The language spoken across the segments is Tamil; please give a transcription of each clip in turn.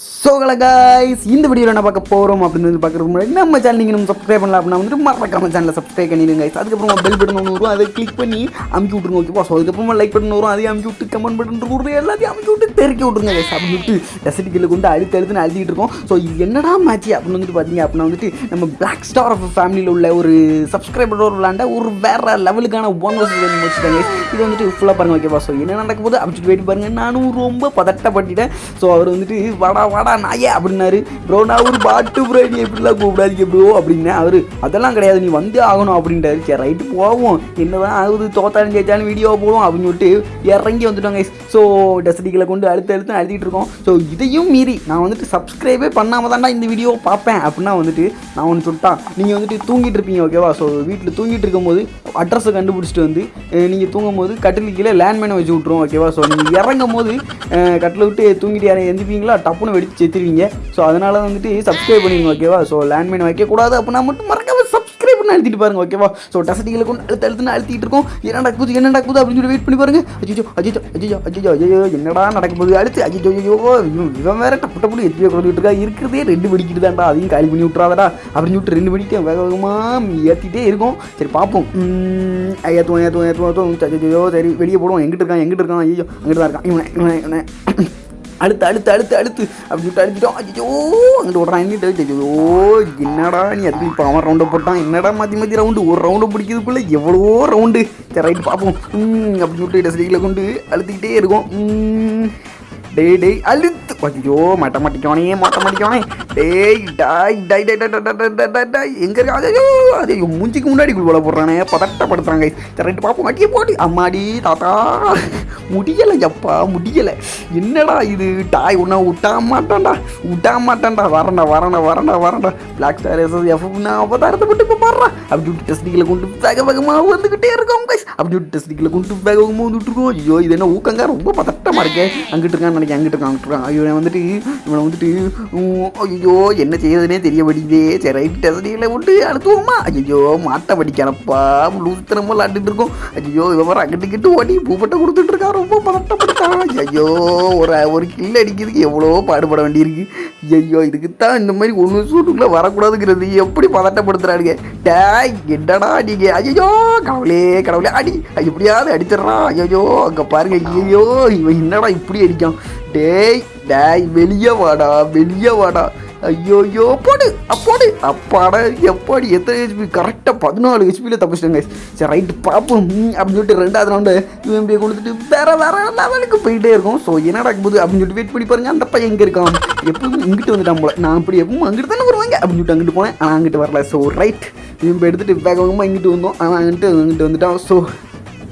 ஸோ கைஸ் இந்த வீடியோவில் என்ன பார்க்க போகிறோம் அப்படின்னு வந்து பார்க்குறது முன்னாடி நம்ம சேனல் நீங்கள் நம்ம சப்ஸ்கிரைப் பண்ணலாம் அப்படின்னா வந்துட்டு மறக்காம சேனலில் சப்ஸ்கிரைப் பண்ணிடுங்க கைஸ் அதுக்கப்புறம் பெல் பட்டன் ஒன்று வரும் அதை கிளிக் பண்ணி அமுக்கி விட்ருங்க ஓகேப்பா ஸோ அதுக்கப்புறமா லைக் பட்டன் வரும் அதையும் அமுக்கி விட்டு கமெண்ட் பட்டன் கொடுத்து எல்லாத்தையும் அமுக்கி விட்டு தெருக்கி விட்ருங்க கைஸ் அப்படின்னு விட்டு ரெசிடிக்கில் கொண்டு அழுத்து அழுத்துன்னு அழுத்திட்டு இருக்கோம். ஸோ இது என்னடா மேட்ச் அப்படின்னு வந்துட்டு பார்த்தீங்க அப்படின்னா வந்துட்டு நம்ம பிளாக் ஸ்டார் ஆஃப் ஃபேமிலியில் உள்ள ஒரு சப்ஸ்கிரைபரோட விளாண்ட ஒரு வேற லெவலுக்கான ஒன் வர்ஸ் வச்சுட்டாங்க இது வந்துட்டு ஃபுல்லாக பாருங்க ஓகேவா ஸோ என்ன நடக்க போகுது? அப்படின்னு வெயிட் பாருங்க நானும் ரொம்ப பதட்டப்பட்டுட்டேன். ஸோ அவர் வந்துட்டு வடா வாடா நாயே அப்படின்னாரு. ப்ரோ நான் ஒரு பாட்டு ப்ரோ நீ எப்படிலாம் கூப்பிடாதீங்க ப்ரோ அப்படின்னேன் அவர். அதெல்லாம் கிடையாது நீ வந்தே ஆகணும் அப்படின்ட்டாரு. சரி ரைட்டு போவோம். என்னதான் ஆகுது தோத்தாலும் ஜெயிச்சாலும் வீடியோ போவோம் அப்படின்னு சொல்லிட்டு இறங்கி வந்துட்டோங்க ஸோ டெஸ்டிகளை கொண்டு அழுத்த அழுத்த அழுத்திட்டு இருக்கோம். ஸோ இதையும் மீறி நான் வந்துட்டு சப்ஸ்கிரைபே பண்ணாமல் தான்டா இந்த வீடியோ பார்ப்பேன் அப்படின்னா வந்துட்டு நான் ஒன்று சொல்லிட்டான். நீங்கள் வந்துட்டு தூங்கிட்டு இருப்பீங்க ஓகேவா ஸோ வீட்டில் தூங்கிட்டு இருக்கும்போது அட்ரஸை கண்டுபிடிச்சிட்டு வந்து நீங்கள் தூங்கும் போது கட்டில் கீழே லேண்ட்மேனை வச்சு விட்ருவோம் ஓகேவா ஸோ நீங்கள் இறங்கும் போது கட்டில் விட்டு தூங்கிட்டு யாரை எந்திப்பீங்களா? டப்புன்னு வெடிச்சு செத்துருவீங்க. ஸோ அதனால் வந்துட்டு சப்ஸ்கிரைப் பண்ணிடுங்க ஓகேவா ஸோ லேண்ட்மேன் வைக்கக்கூடாது. அப்படின்னா மட்டும் மறக்காம சப்ஸ்கிரைப் பண்ணி அழுத்திட்டு பாருங்க ஓகேவா ஸோ டசட்டிகளை கொண்டு அழுத்து அழுத்துன்னு அழுத்திட்டு இருக்கோம். என்ன நடக்குது என்ன நடக்குது அப்படின்னு சொல்லி வெயிட் பண்ணி பாருங்க. அஜிஜோ அஜிஜோ அஜிஜோ அஜிஜோ ஐயோ என்னடா நடக்க போகுது? அழுத்து அஜிஜோ ஐயோ இவன் இவன் வேற டப்பு டப்புனு எத்தியோ கொடுத்துட்டு இருக்கா? இருக்கிறதே ரெண்டு வெடிக்கிட்டு தான்டா. அதையும் காலி பண்ணி விட்றாதடா அப்படின்னு சொல்லிட்டு ரெண்டு வெடிக்க வேக வேகமாக ஏற்றிட்டே இருக்கும். சரி பார்ப்போம். உம், ஏற்றுவோம் ஏற்றுவோம் ஏற்றுவோம் ஏற்றுவோம் சரி வெளியே போடுவோம். எங்கிட்ட இருக்கான்? எங்கிட்ட இருக்கான்? ஐயோ அங்கிட்டு தான் இருக்கான். இவனை இவனை இவனை. அடுத்து அடுத்து அடுத்து அடுத்து அப்படின்ட்டு அடிச்சிட்டோம் ஐயோ அங்கிட்டு விட்றான் என்னட்டு ஐயோ என்னடா நீ அதுக்கு இப்போ அவன் ரவுண்டை போட்டான்? என்னடா மாற்றி மாற்றி ரவுண்டு ஒரு ரவுண்டு பிடிக்கிறதுக்குள்ள எவ்வளோ ரவுண்டு சரி ரைட்டு பார்ப்போம். ம், சொல்லிட்டு விட்டு கொண்டு அழுத்திக்கிட்டே இருக்கும். டே டேய் டேய் அழுத்து. ஐயோ மாட்ட மாட்டிக்கோனே மாட்ட மாட்டிக்கோனே டேய் டாய் டாய் டாய் டாய் டாய் டாய் டாய் எங்க இருக்கா அது அது மூஞ்சிக்கு முன்னாடி குழுவில் போடுறானே பதட்டப்படுத்துறாங்க சரி ரெண்டு பாப்போம் அடியே போட்டு அம்மாடி தாத்தா முடியலை எப்பா முடியலை என்னடா இது டாய் உன்னை விட்டா மாட்டான்டா விட்டா மாட்டான்டா வரண்டா வரண்டா வரண்டா வரண்டா பிளாக் ஸ்டார் எஸ்எஸ் எஃப் அவதாரத்தை மட்டும் இப்போ மாறுறான் அப்படி விட்டு டெஸ்டிக்கில் கொண்டு வேக வேகமாக வந்துக்கிட்டே இருக்கோம் கைஸ் அப்படி விட்டு டெஸ்டிக்கில் கொண்டு வேக வேகமாக வந்துட்டு இருக்கோம் ஐயோ இது என்ன ஊக்கங்க ரொம்ப பதட்டமாக இருக்கே அங்கிட்டு இருக்கான்னு நினைக்கிறேன் அங்கிட்டு இருக்கான் அங்கிட்டு இருக்கான் ஐயோ வந்துட்டு இவனை வந்துட்டு ஐயோ என்ன செய்யறதுனே தெரிய மாட்டேங்குதே சரி ரைட் விட்டு அழுத்துவோமா? ஐயோ மாட்டை படிக்கானப்பா லூசுத்தனமாக விளாண்டுட்டு இருக்கோம். ஐயோ இவன் அங்கிட்டு கிட்டு ஓடி பூப்பட்டை கொடுத்துட்டு இருக்கான் ரொம்ப பதட்டப்பட்டான் ஐயோ ஒரு ஒரு கில் அடிக்கிறதுக்கு எவ்வளோ பாடுபட வேண்டியிருக்கு. ஐயோ இதுக்குத்தான் இந்த மாதிரி ஒன்று சூட்டுக்குள்ளே வரக்கூடாதுங்கிறது எப்படி பதட்டப்படுத்துறாருங்க டேய் என்னடா நீங்க? ஐயோ கடவுளே கடவுளே அடி. எப்படியாவது அடிச்சிடறான் ஐயோ அங்கே பாருங்க. ஐயோ இவன் என்னடா இப்படி அடிக்கான்? டேய் டேய் வெளியே வாடா வெளியே வாடா. ஐயோயோ போடு அப்போடு அப்பாடா எப்பாடி எத்தனை ஹெச்பி கரெக்டாக பதினாலு ஹெச்பியில் தப்பிச்சிட்டேங்க சரி ரைட்டு பார்ப்போம் அப்படின்னு சொல்லிட்டு ரெண்டாவது ரவுண்டு யூஎம்பியை கொடுத்துட்டு வேற வேற லெவலுக்கு போயிட்டே இருக்கும். ஸோ என்ன போது அப்படின்னு சொல்லிட்டு வெயிட் பண்ணி பாருங்க அந்த பையன் எங்கே இருக்கான்? எப்பவும் இங்கிட்டு வந்துட்டான் போல. நான் அப்படி எப்பவும் அங்கிட்டு தானே வருவாங்க அப்படின்னு சொல்லிட்டு அங்கிட்டு போனேன் ஆனால் அங்கிட்டு வரல. ஸோ ரைட் யூஎம்பி எடுத்துட்டு வேக வேகமாக இங்கிட்டு வந்தோம் ஆனால் அங்கிட்டு அங்கிட்டு வந்துட்டான். ஸோ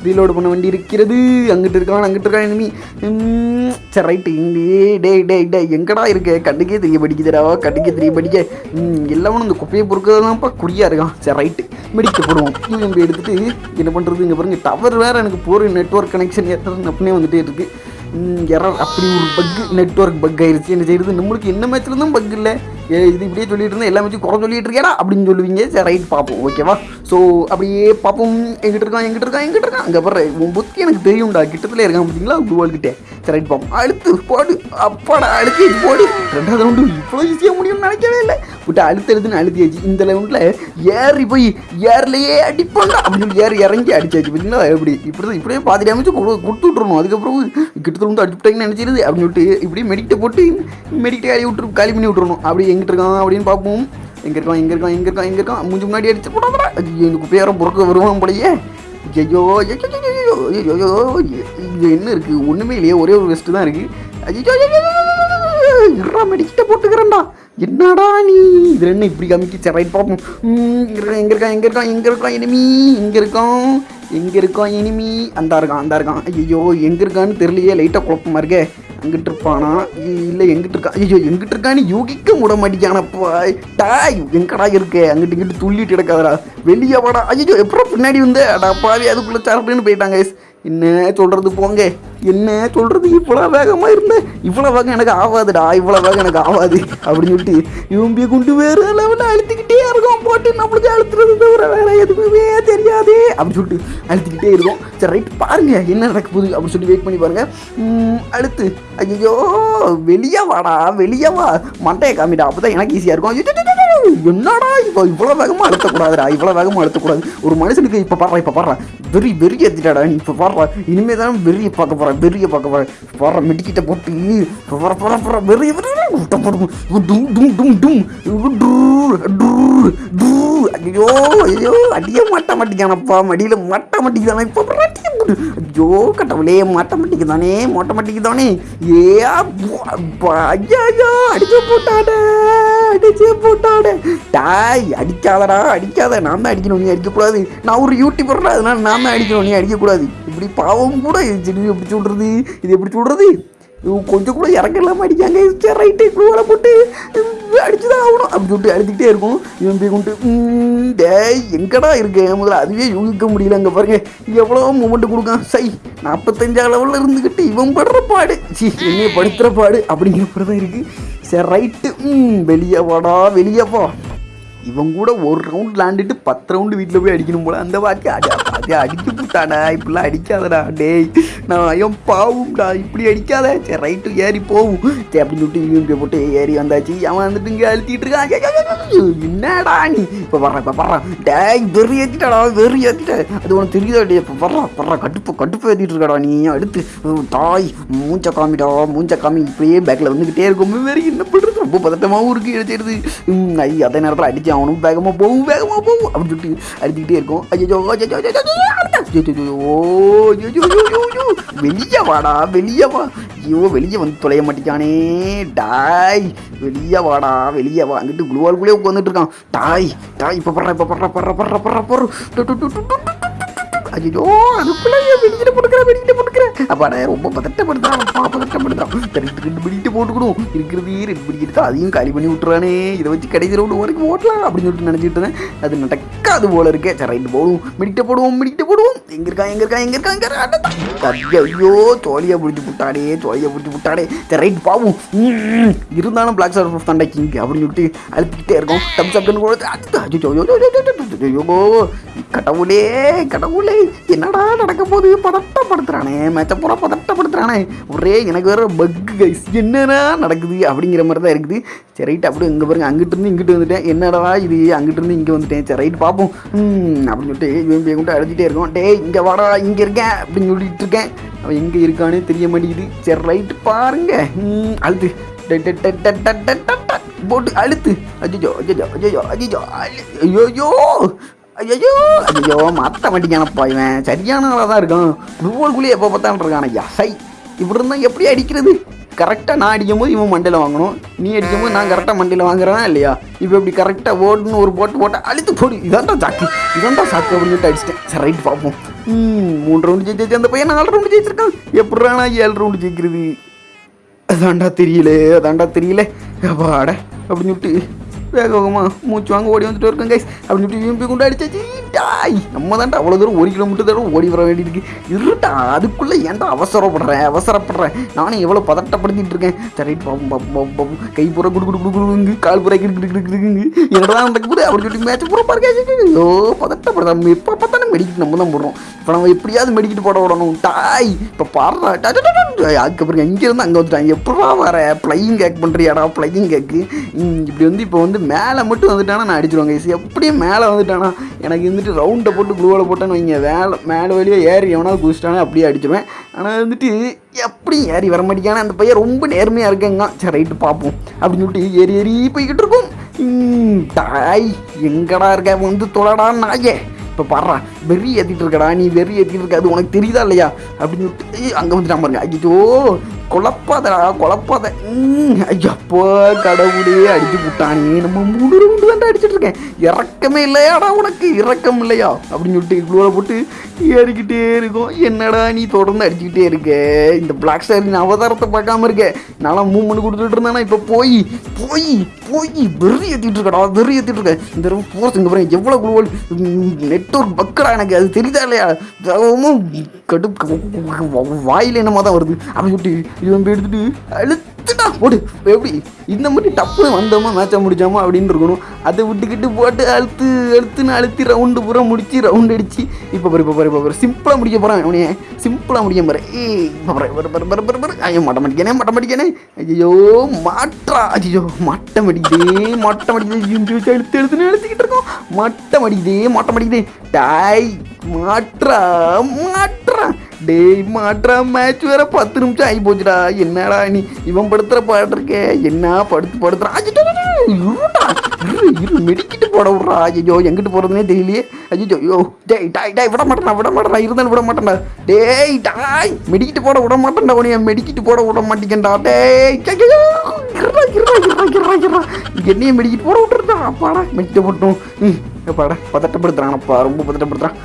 ரீலோடு பண்ண வண்டி இருக்கிறது. அங்கிட்டு இருக்கான் அங்கிட்டு இருக்கான் enemy. ம் சரி ரைட்டு இங்கே டே டே டே எங்கடா இருக்க? கண்டுக்கே தெரிய படிக்குதுடா கண்டுக்கே தெரிய படிக்க எல்லாமே இந்த குப்பையை பொறுக்கிறதான்ப்பா குடியாக இருக்கான். சரி ரைட்டு மெடிக்க போடுவோம். யூஎம்பி எடுத்துட்டு என்ன பண்ணுறது இங்கே பாருங்க டவர் வேறு எனக்கு போகிற நெட்ஒர்க் கனெக்ஷன் எத்தனை அப்படியே வந்துட்டே இருக்குது எரர் அப்படி ஒரு பக்கு நெட்ஒர்க் பக் ஆயிடுச்சு என்ன செய்யுது நம்மளுக்கு என்ன மேட்ச்ல இருந்தும் பக் இல்லை. இது இப்படியே சொல்லிட்டு இருந்தேன் எல்லாமே வச்சு குறை சொல்லிட்டு இருக்கேடா அப்படின்னு சொல்லுவீங்க. சரி ரைட் பார்ப்போம். ஓகேவா ஸோ அப்படியே பார்ப்போம். எங்கிட்ட இருக்கான் எங்கிட்ட இருக்கான் எங்கிட்ட இருக்கான். அங்கே பாரு உன் புத்தி எனக்கு தெரியும்டா. கிட்டத்தில் இருக்கான் பார்த்தீங்களா? குவால்கிட்டே சரி ரைட் பார்ப்போம். அடுத்து போடு. அப்பாடா அழுத்தி போடு. ரெண்டாவது ரவுண்டு இவ்வளோ ஈஸியாக முடியும்னு நினைக்கவே இல்லை. விட்டு அழுத்து அழுத்துன்னு அழுத்தியாச்சு இந்த ரவுண்டில் ஏறி போய் ஏர்லையே அடிப்பாண்டா அப்படின்னு சொல்லி ஏறி இறங்கி அடிச்சாச்சு பார்த்தீங்களா? எப்படி? இப்படி தான் இப்படியே பாதி டேமேஜ் கொடுத்து விட்றணும் அதுக்கப்புறம் கிட்டத்தில் வந்து அடிச்சுட்டாங்கன்னு நினச்சிருது. அப்படின்னு சொல்லிட்டு இப்படி மெடிக்கிட்ட போட்டு மெடிக்கிட்ட காலி விட்டுரு காலி பண்ணி விட்றணும் அப்படி எங்கிட்டு இருக்கான் அப்படின்னு பார்ப்போம் எங்கே இருக்கான் எங்கே இருக்கான் எங்கே இருக்கான் எங்கே இருக்கான் மூஞ்சி முன்னாடி அடிச்சு போடாதடா ஐயோ எனக்கு பேரம் பொறுக்க வருவான் போலயே ஐயோ ஐயோ ஐயோ ஐயோ இது என்ன இருக்குது ஒன்றுமே இல்லையே ஒரே ஒரு வெஸ்ட்டு தான் இருக்குது ஐயோ இருறா மெடிக்கிட்ட போட்டுக்கிறேன்டா என்னடா நீ இது என்ன இப்படி காமிக்கு சரி ரைட் பார்ப்போம் ம், இருக்கா எங்கே இருக்கான் எங்கே இருக்கான் எங்கே இருக்கான் இனிமி இங்கே இருக்கான் எங்கே இருக்கான் இனிமி அந்த இருக்கான் அந்த இருக்கான் ஐயோ எங்கே இருக்கான்னு தெரியலையே லைட்டாக குழப்பமா இருக்கே எங்கிட்டு இருப்பானா இல்லை எங்கிட்டு இருக்கா ஐயோ எங்கிட்டு இருக்கான்னு யோகிக்க முட மாட்டேங்கானப்பா டாய் எங்கடா இருக்கே? அங்கிட்டு இங்கிட்டு துள்ளிட்டு கிடக்காதடா. வெளியே வாடா. ஐயோ எப்பறம் பின்னாடி வந்து? அடா பாவி அதுக்குள்ளே சரப்புன்னு போயிட்டாங்க. என்ன சொல்கிறது போங்க. என்ன சொல்கிறது இவ்வளோ வேகமாக இருந்தேன் இவ்வளோ வேகம் எனக்கு ஆகாதுடா இவ்வளோ வேகம் எனக்கு ஆகாது அப்படின்னு சொல்லிட்டு இவன் குண்டு வேறு லெவலில் அழுத்திக்கிட்டே இருக்கோம். போட்டு நம்மளுக்கு அழுத்துறது தவிர வேற எதுவுமே தெரியாது. அப்படின்னு சொல்லிட்டு அழுத்திக்கிட்டே இருக்கோம். சரி ரைட் பாருங்க என்ன நடக்க போகுது அப்படின்னு சொல்லி வெயிட் பண்ணி பாருங்க. அழுத்து. ஐயோ வெளியே வாடா வெளியே வா. மண்டையை காமிடா. அப்போ தான் எனக்கு ஈஸியாக இருக்கும். என்னடா இப்போ இவ்வளோ வேகமாக அழுத்தக்கூடாதுடா. இவ்வளோ வேகமாக அழுத்தக்கூடாது. ஒரு மனுஷனுக்கு இப்போ பாடுறா இப்போ பாடுறா. வெறி வெறி ஏற்றிட்டாடா நீ. இப்போ வர்ற. இனிமே தான் வெறியை பார்க்க போகிறேன் வெறியை பார்க்க போகிறேன் வர்ற மெடிக்கிட்ட போட்டு இப்போ வர போகிற போகிற வெறிய வெறி விட்ட போடும் டும் டும் டும் டும் டூர் டூர் டூர் ஐயோ ஐயோ அடியே மாட்ட மாட்டேங்கானப்பா மடியில் மாட்ட மாட்டேங்குதானே இப்போ அடியே போடு ஐயோ கடவுளே மாட்ட மாட்டேங்குதானே மாட்ட மாட்டேங்குதானே ஏ ஐயா ஐயோ அடிச்சு போட்டாடே அடிச்சு போட்டாடே. டாய் அடிக்காதடா அடிக்காத. நான் தான் அடிக்கணும் நீ அடிக்கக்கூடாது. நான் ஒரு யூடியூபர்டா அதனால நான் நாம அடிக்கணும் நீ அடிக்கக்கூடாது. இப்படி பாவம் கூட இது சரி எப்படி சொல்கிறது இது எப்படி சொல்கிறது கொஞ்சம் கூட இறக்க இல்லாமல் அடிக்காங்க. சரி ரைட்டு குழுவலை போட்டு அடிச்சு தான் ஆகணும். அப்படி சொல்லிட்டு அழுத்திக்கிட்டே இருக்கும். இவன் போய் கொண்டு டேய் எங்கடா இருக்கு? முதல்ல அதுவே யூகிக்க முடியல அங்கே பாருங்க. எவ்வளோ மூமெண்ட் கொடுக்கான். சை நாற்பத்தஞ்சா லெவலில் இருந்துக்கிட்டு இவன் படுற பாடு. சி என்னைய படுத்துகிற பாடு. அப்படிங்கிற மாதிரி தான் இருக்குது சரி ரைட்டு ம் வெளியே வாடா வெளியே வா. இவன் கூட ஒரு ரவுண்ட் விளாண்டுட்டு பத்து ரவுண்டு வீட்டில் போய் அடிக்கணும் போல. அந்த வாக்கி அடி அது அடிக்க போட்டாடா. இப்படிலாம் அடிக்காதடா. டேய் நான் ஐயன் பாவும்டா இப்படி அடிக்காத. சரி ரைட்டு ஏறி போவும். சரி அப்படின்னு சொல்லிட்டு போட்டு ஏறி வந்தாச்சு. அவன் வந்துட்டு இங்கே அழுத்திட்டு இருக்கான். என்னடா நீ? இப்போ வர்றான் இப்போ வர்றான் டேய் வெறி ஏற்றிட்டாடா வெறி ஏற்றிட்ட அது உனக்கு தெரியுதா டே இப்போ வர்றான் வர்றான் கட்டுப்பு கட்டுப்பு ஏற்றிட்டு இருக்காடா நீ. அடுத்து தாய் மூஞ்ச காமிடா. மூஞ்ச காமி இப்படியே பேக்கில் வந்துக்கிட்டே இருக்கும். வெறி என்ன பண்ணுறது ரொம்ப பதட்டமாகவும் இருக்குது எடுத்துடுது ஐ அதே நேரத்தில் அடித்தான் அவனும் வேகமாக போகும் வேகமாக போகும் அப்படின்னு சொல்லிட்டு அடிச்சுக்கிட்டே இருக்கும். ஐயோ வெளியே வாடா வெளியே வா. ஐயோ வெளியே வந்து தொலைய மாட்டேங்கானே டாய் வெளியே வாடா வெளியே வா. அங்கிட்டு குளுவாளுக்குள்ளே உட்காந்துட்டு இருக்கான். டாய் டாய் இப்போ படுற இப்போ படுற படுற படுற படுற படுற ஐயோ அதுக்குள்ளே வெளியில போட்டுக்கிற வெளியில போட்டுக்கிற அப்பாடா ரொம்ப பதட்டப்படுத்தான் அப்பா பதட்டப்படுத்தான் ரெண்டு ரெண்டு பிடிட்டு போட்டுக்கணும். இருக்கிறது ரெண்டு பிடி அதையும் காலி பண்ணி விட்டுறானே. இதை வச்சு கடைசி ரவுண்டு வரைக்கும் ஓட்டலாம் அப்படின்னு சொல்லிட்டு நினச்சிட்டு இருந்தேன். அது நடக்க நடக்காது போல இருக்கே. சரி ரைட்டு போடுவோம் மிடிக்கிட்ட போடுவோம் மிடிக்கிட்ட போடுவோம். எங்க இருக்கா எங்க இருக்கா எங்க இருக்கா எங்க இருக்கா ஐயோ, ஐயோ சோழியா பிடிச்சி புட்டாடே சோழியா பிடிச்சி புட்டாடே. சரி ரைட் பாவும் இருந்தாலும் பிளாக் ஸ்டார் ப்ரூஃப் தாண்டா கிங் அப்படின்னு சொல்லிட்டு அழுப்பிக்கிட்டே இருக்கும். தம்ஸ் அப்னு கொடுத்து ஐயோ, கடவுளே கடவுளே என்னடா நடக்க போகுது? பதட்டப்படுத்துறானே. மேட்ச பூரா பதட்டப்படுத்துறானே. ஒரே எனக்கு வேற பக்கு கைஸ் என்னடா நடக்குது அப்படிங்கிற மாதிரி தான் இருக்குது. சரி ரைட் அப்படியே இங்கே பாருங்க. அங்கிட்டு இருந்து இங்கிட்டு வந்துட்டேன். என்னடா இது? அங்கிட்டு இருந்து இங்கே வந்துட்டேன். சரி ரைட் பார்ப்போம் பார்ப்போம். அப்படின்னு சொல்லிட்டு இவன் கொண்டு அழுதுகிட்டே இருக்கோம் டே இங்கே வாடா இங்கே இருக்கேன் அப்படின்னு சொல்லிட்டு இருக்கேன். அவன் எங்கே இருக்கானே தெரிய மாட்டேங்குது. சரி ரைட்டு பாருங்க. அழுது. போட்டு அழுத்து அஜிஜோ அஜிஜோ அஜிஜோ அஜிஜோ ஐயோ ஐயோ ஐயோ மாற்ற மாட்டேங்கானப்பா இவன். சரியான ஆளாக தான் இருக்கான் ஃபுட்பால்குள்ளேயே எப்போ பார்த்தான்னு இருக்கான். ஐயா சை. இப்படி இருந்தால் எப்படி அடிக்கிறது? கரெக்டாக நான் அடிக்கும் போது இவன் மண்டையில் வாங்கணும். நீ அடிக்கும் போது நான் கரெக்டாக மண்டையில் வாங்குறேன் இல்லையா? இப்போ இப்படி கரெக்டாக ஓடுன்னு ஒரு போட்டு போட்டால் அழுத்து போடு. இதான்டா சாக்கு இதான்டா சாக்கு அப்படின்னு சொல்லிட்டு அடிச்சிட்டேன். சரி ரைட் பார்ப்போம். ம் மூணு ரவுண்டு ஜெயிச்சு அந்த பையன் நாலு ரவுண்டு ஜெயிச்சிருக்கான். எப்படா நான் ஏழு ரவுண்டு ஜெயிக்கிறது? அதாண்டா தெரியல அதாண்டா தெரியல. அப்பாட அப்படின்னு சொல்லிட்டு வேக வேகமாக மூச்சு வாங்க ஓடி வந்துட்டு இருக்கேன் கைஸ் அப்படின்னு இப்படி விரும்பி கொண்டு அடிச்சாச்சு டாய். நம்ம தான்டா அவ்வளோ தூரம் ஒரு கிலோமீட்டர் தூரம் ஓடி வர வேண்டியிருக்கு இருட்டா அதுக்குள்ளே ஏன்டா அவசரப்படுறேன் அவசரப்படுறேன்? நானும் எவ்வளோ பதட்டப்படுத்திட்டு இருக்கேன். சரி கை பூரா குடு குடு குடு குடுங்க. கால் பூரா கிடு கிடு கிடு கிடுங்க. என்னடா நடக்க போகுது அப்படின்னு சொல்லி மேட்ச் பூரா பாருங்க ஐயோ பதட்டப்படுறோம் எப்போ பார்த்தாலும் மெடிக்கிட்டு நம்ம தான் போடுறோம். இப்போ நம்ம எப்படியாவது மெடிக்கிட்டு போட விடணும். டாய் இப்போ பாடுறா அதுக்கப்புறம் இங்கேருந்து அங்கே வந்துட்டாங்க எப்படா வர? ஃப்ளையிங் கேக் பண்ணுறியாடா ஃப்ளையிங் கேக்கு இப்படி வந்து இப்போ வந்து மேலே மட்டும் வந்துட்டானா நான் அடிச்சிருவாங்க கைஸ் எப்படியும் மேலே வந்துட்டானா? எனக்கு இருந்துட்டு ரவுண்டை போட்டு குளூவில் போட்டேன்னு வைங்க. வேலை மேலே வழியாக ஏறி எவனாவது குதிச்சிட்டானே அப்படியே அடிச்சிருவேன். ஆனால் வந்துட்டு எப்படி ஏறி வர மாட்டேங்கான அந்த பையன் ரொம்ப நேர்மையாக இருக்கேங்க. சரி ரைட்டு பார்ப்போம். அப்படின்னு சொல்லிட்டு ஏறி ஏறி போய்கிட்டு இருக்கோம். ம், டாய் எங்கடா இருக்க? வந்து தொலைடா நாயே. இப்போ பாடுறா. வெறி ஏற்றிட்டு இருக்கடா நீ வெறி ஏற்றிட்டு இருக்க அது உனக்கு தெரியுதா இல்லையா? அப்படின்னு சொல்லிட்டு அங்கே வந்துட்டான் பாருங்க. ஐயோ குழப்பாதடா குழப்பாத ம், ஐயப்போ கடவுளே அடிச்சு விட்டானே நம்ம மூணு முண்டு தான் அடிச்சிட்டு இருக்கேன் இறக்கமே இல்லையாடா உனக்கு? இறக்கம் இல்லையா? அப்படின்னு சொல்லிட்டு குழுவில் போட்டு ஏறிக்கிட்டே இருக்கும். என்னடா நீ தொடர்ந்து அடிச்சுக்கிட்டே இருக்க? இந்த பிளாக் ஸ்டாரின் அவதாரத்தை பார்க்காம இருக்க. நல்லா மூவ்மெண்ட் கொடுத்துட்டு இருந்தேன்னா இப்போ போய் போய் போய் வெறி ஏற்றிட்டு இருக்கடா வெறி ஏற்றிட்டு இருக்க இந்த தடவை போகிறதுக்கு இங்கே பாருங்க எவ்வளோ குழுவல் நெட்ஒர்க் பக்கடா. எனக்கு அது தெரியுதா இல்லையா? கடுப்பு கடு வாயில் என்னமோ தான் வருது. அப்படின்னு சொல்லிட்டு இவன் போய் எடுத்துட்டு அழுத்துடா போடு. எப்படி? இந்த மாதிரி டப்புனு வந்தோமா மேட்சை முடிச்சோமா அப்படின்னு இருக்கணும். அதை விட்டுக்கிட்டு போட்டு அழுத்து அழுத்துன்னு அழுத்தி ரவுண்டு பூரா முடிச்சு ரவுண்ட் அடிச்சு. இப்போ பாரு இப்போ பாரு இப்போ பாரு. சிம்பிளாக முடிக்க போகிறேன் அவனையே சிம்பிளாக முடிக்க போகிறேன் ஏய் இப்போ பாரு பாரு பாரு பாரு பாரு ஐயோ மட்டம் அடிக்கனே மட்டம் அடிக்கனே ஐயோ மாற்றா. ஐயோ மட்டம் அடிக்குதே மட்டம் அடிக்குது அழுத்து அழுத்துன்னு அழுத்திக்கிட்டு இருக்கோம். மட்டம் அடிக்குதே மட்டம் அடிக்குதே டாய் மாற்றா மாற்றா. டேய் மாற்றா மேட்ச் வேற பத்து நிமிஷம் ஆகி போச்சுடா. என்னடா நீ இவன் படுத்துற பாட்டு இருக்கே? என்ன படுத்து படுத்துறான் இரு மெடிக்கிட்டு போட விட்றா. ஐயோ எங்கிட்டு போகிறதுனே தெரியலையே. ஐயோ ஐயோ. டேய் டாய் டாய் விட மாட்டேன்டா விட மாட்டேன்டா. இருந்தாலும் விட மாட்டேன்டா. டேய் டாய். மெடிக்கிட்டு போட விட மாட்டேன்டா உனைய மெடிக்கிட்டு போட விட மாட்டேங்கடா டேய் ஐயோ, மெடிக்கிட்டு போட விட்டுருந்தா அப்பாடா மெடிக்கிட்டு போட்டோம் ம் அப்பாடா பதட்டப்படுத்துறானப்பா ரொம்ப பதட்டப்படுத்துறான்.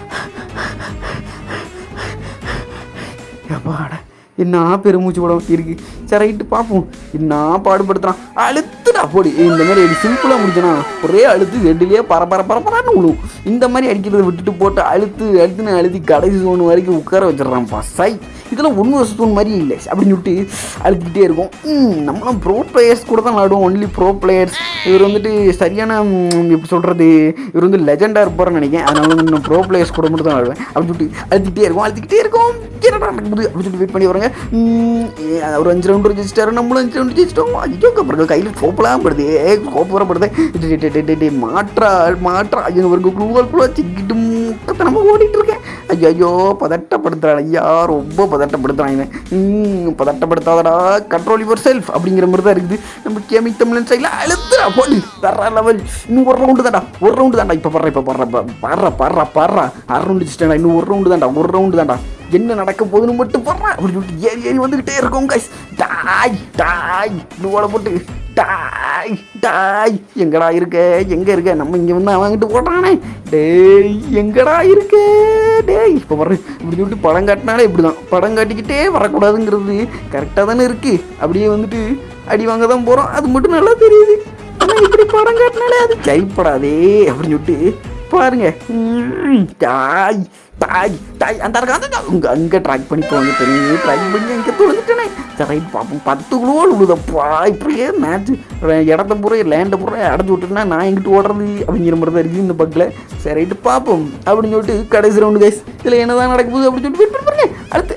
அப்பாடா என்ன பெருமூச்சு கூட இருக்கு? சரி ரைட்டு பார்ப்போம் என்ன பாடுபடுத்துறான்? அழுத்துடா போடி. இந்த மாதிரி அடி சிம்பிளாக முடிச்சனா ஒரே அழுத்து ரெண்டுலேயே பர பர பரப்பரான்னு விழுவும். இந்த மாதிரி அடிக்கிறத விட்டுட்டு போட்டு அழுத்து அழுத்துன்னு அழுத்தி கடைசி சோன் வரைக்கும் உட்கார வச்சிடறான்ப்பா சை. இதெல்லாம் ஒன்று வருஷம் தோணு மாதிரி இல்லை. அப்படின்னு சொல்லிட்டு அழுத்திக்கிட்டே இருக்கும். ம், நம்மளும் ப்ரோ பிளேயர்ஸ் கூட தான் விளாடுவோம். ஒன்லி ப்ரோ பிளேயர்ஸ் இவர் வந்துட்டு சரியான எப்படி சொல்கிறது இவர் வந்து லெஜெண்டாக இருப்பார்னு நினைக்கிறேன். அதனால வந்து நான் ப்ரோ பிளேயர்ஸ் கூட மட்டும் தான் விளாடுவேன். அப்படின்னு சொல்லிட்டு அழுத்திக்கிட்டே இருக்கும். அழுத்திக்கிட்டே இருக்கும். என்னடா நடக்குது? அப்படின்னு சொல்லிட்டு வெயிட் பண்ணி வராங்க ஏ, ஒரு அஞ்சு ரவுண்டு ஜெயிச்சிட்டாரு நம்மளும் அஞ்சு ரவுண்டு ஜெயிச்சிட்டோம் ஐயோ அப்புறம் கையில் சோப்பெல்லாம் படுது ஏ கோப்பரப்படுது மாற்றா மாற்றா ஐயோ ஒரு குழுவால் குழுவா சிக்கிட்டு முக்கத்தனமாக ஓடிட்டு இருக்கேன் ஐயோ ஐயோ பதட்டப்படுத்துறான் ஐயா ரொம்ப பதட்டப்படுத்துறான் இவன் ம், பதட்டப்படுத்தாதடா கண்ட்ரோல் யுவர் செல்ஃப் அப்படிங்கிற மாதிரி தான் இருக்குது நம்ம கேமி தமிழன் சைடில் அழுத்துறா போடு தர லெவல் இன்னும் ஒரு ரவுண்டு தான்டா ஒரு ரவுண்டு தான்டா இப்போ படுற இப்போ படுற பாடுறா பாடுறா பாடுறா அரை ரவுண்டு வச்சுட்டேன்டா இன்னும் ஒரு ரவுண்டு தான்டா ஒரு ரவுண்டு தான்டா என்ன நடக்க போகுதுன்னு மட்டும் போடுறேன் அப்படின்னு சொல்லிட்டு ஏறி ஏறி வந்துக்கிட்டே இருக்கோம் கைஸ் டாய் டாய். நூலை போட்டு டாய் டாய். எங்கடா இருக்க? எங்க இருக்க? நம்ம இங்க வந்து வாங்கிட்டு போடுறானே டேய் எங்கடா இருக்க? டேய் இப்போ வர்ற இப்படி சொல்லிட்டு படம் காட்டினாலே இப்படி தான் படம் காட்டிக்கிட்டே வரக்கூடாதுங்கிறது கரெக்டாக தானே இருக்கு. அப்படியே வந்துட்டு அடி வாங்க தான் போகிறோம் அது மட்டும் நல்லா தெரியுது. ஆனால் இப்படி படம் காட்டினாலே அது கைப்படாதே அப்படின்னு சொல்லிட்டு பாருங்க. தாய் தாய் தாய். அந்த இருக்க உங்க அங்கே ட்ராக் பண்ணி போங்க தெரியும் ட்ராக் பண்ணி அங்கே தொழுதுட்டேனே சரி ரைட் பார்ப்போம் பத்து குழுவோடு உழுதப்பா இப்படியே மேட்ச் இடத்த பூரா லேண்டை பூரா அடைஞ்சு விட்டுனா நான் எங்கிட்டு ஓடுறது அப்படிங்கிற மாதிரி தான் இருக்குது இந்த பக்கில் சரி ரைட்டு பார்ப்போம் அப்படின்னு சொல்லிட்டு கடைசி ரவுண்டு கைஸ் இதில் என்னதான் நடக்க போகுது அப்படின்னு சொல்லிட்டு வெயிட் பண்ணி பாருங்க. அடுத்து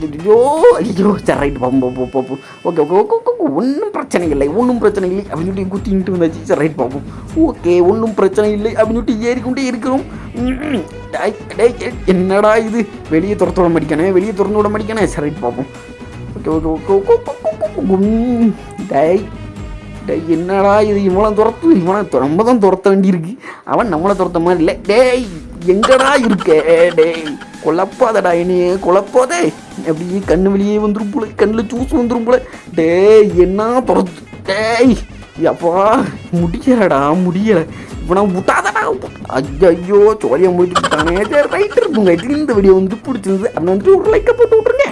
ஐயோ ஐயோ சரி ரைட்டு பார்ப்போம் போ போ ஓகே ஓகே ஓகே ஓகே ஒன்றும் பிரச்சனை இல்லை. ஒன்றும் பிரச்சனை இல்லை. அப்படின்னு சொல்லிட்டு குத்திக்கிட்டு வந்தாச்சு. சரி ரைட் பார்ப்போம் ஓகே ஒன்றும் பிரச்சனை இல்லை. அப்படின்னு சொல்லிட்டு ஏறிக்கொண்டே இருக்கிறோம். ம், டேய், என்னடா இது? வெளியே துரத்து விட மாட்டேங்கானே வெளியே திறந்து விட மாட்டேங்கானே சரி ரைட் பார்ப்போம் ஓகே ஓகே ஓகே ஓகே டேய் என்னடா இது? இவனை துரத்து இவனை து- நம்ம தான் துரத்த வேண்டியிருக்கு. அவன் நம்மளை துரத்த மாதிரி இல்லை. டேய் எங்கடா இருக்க? டேய். குழப்பாதடா இனியே குழப்பாதே அப்படியே கண்ணு வெளியே வந்துடும் போல கண்ணில் ஜூஸ் வந்துரும் போல. டேய் என்ன துரத்து டேய். அப்பா முடியலடா முடியல. நான் விட்டாதடா ஐயோ சோழியை முடிச்சு விட்டானே ரைட்டு இருக்குங்க. இந்த வீடியோ வந்து பிடிச்சிருந்து அந்த வந்துட்டு ஒரு லைக்கை போட்டு விட்ருங்க